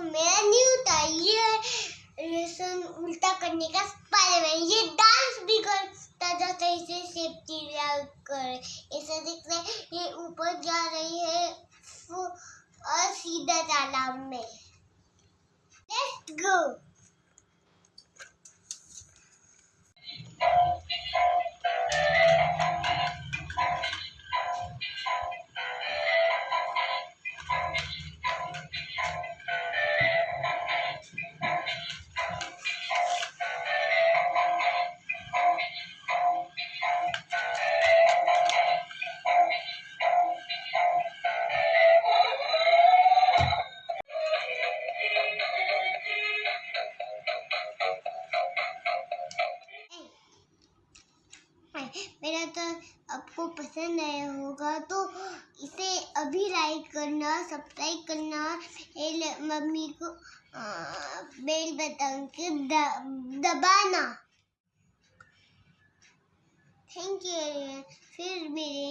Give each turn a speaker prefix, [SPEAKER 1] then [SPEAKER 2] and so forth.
[SPEAKER 1] मेरा नहीं होता, ये लेसन उल्टा करने का स्पाइडरमैन ये डांस भी करता जाता है इसे सेफ्टी कर। ऐसा दिख रहा है, ये ऊपर जा रही है और सीधा तालाब में। लेट्स गो मेरा तो आपको पसंद आया होगा तो इसे अभी लाइक करना सब्सक्राइब करना। मम्मी को बेल बटन के दबाना। थैंक यू फिर मिलेंगे नई वीडियो में